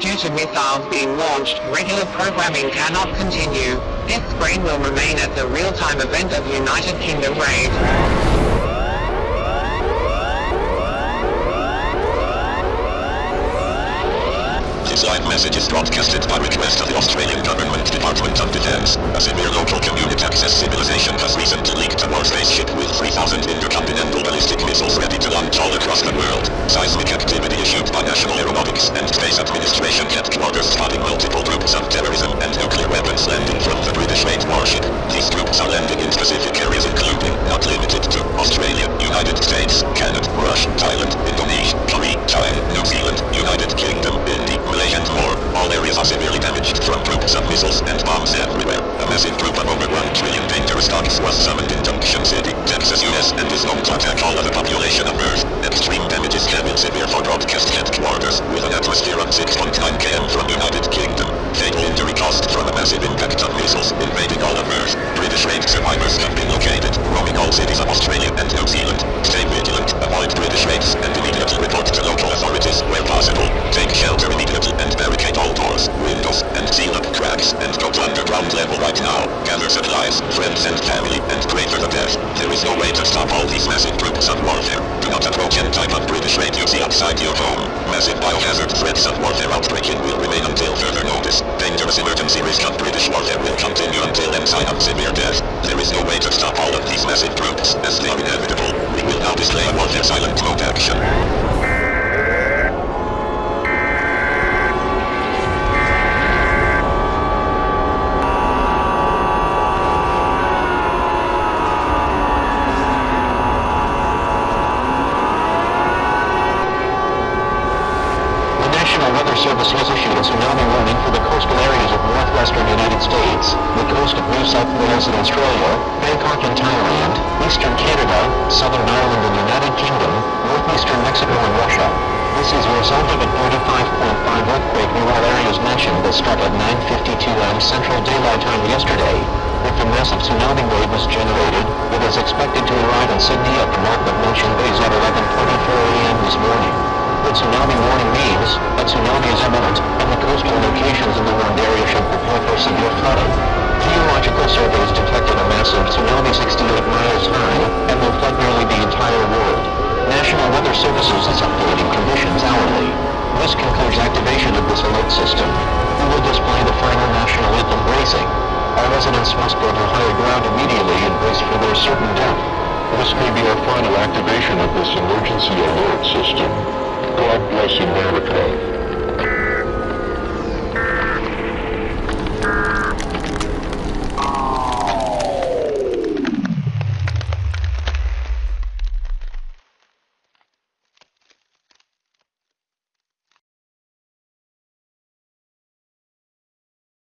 Due to missiles being launched, regular programming cannot continue. This screen will remain as the real-time event of United Kingdom raid. Live message is broadcasted by request of the Australian Government Department of Defence. A severe local community access civilization has recently leaked a war spaceship with 3,000 intercontinental ballistic missiles ready to launch all across the world. Seismic activity issued by National Aeronautics and Space Administration headquarters spotting multiple groups of terrorism and nuclear weapons landing from the British Raid warship. These groups are landing in specific areas including, not limited to, Australia, United States, Canada, Russia, Thailand, Indonesia, Korea, China, New Zealand, United Kingdom, India, Malaysia and more. All areas are severely damaged from groups of missiles and bombs everywhere. A massive group of over 1 trillion dangerous dogs was summoned in Supplies, friends and family, and pray for the dead. There is no way to stop all these massive groups of warfare. Do not approach any type of British see outside your home. Massive biohazard threats of warfare outbreaking will remain until further notice. Dangerous emergency risk of British warfare will continue until end sign of severe death. There is no way to stop all of these massive groups, as they are inevitable. We will now display a warfare silent mode action. The National Weather Service has issued a tsunami warning for the coastal areas of northwestern United States, the coast of New South Wales and Australia, Bangkok in Thailand, eastern Canada, southern Ireland and United Kingdom, northeastern Mexico and Russia. This is a result of a 35.5 earthquake near all areas mentioned that struck at 9.52 am Central Daylight Time yesterday. If a massive tsunami wave was generated, it is expected to arrive in Sydney at the of Ocean Bays at 11.24 am this morning. What tsunami warning means, a tsunami is imminent, and the coastal locations in the warned area should prepare for severe flooding. Geological surveys detected a massive tsunami 68 miles high, and will flood nearly the entire world. National Weather Services is updating conditions hourly. This concludes activation of this alert system. We will display the final national anthem bracing. All residents must go to higher ground immediately and brace for their certain death. This may be our final activation of this emergency alert system. God bless America.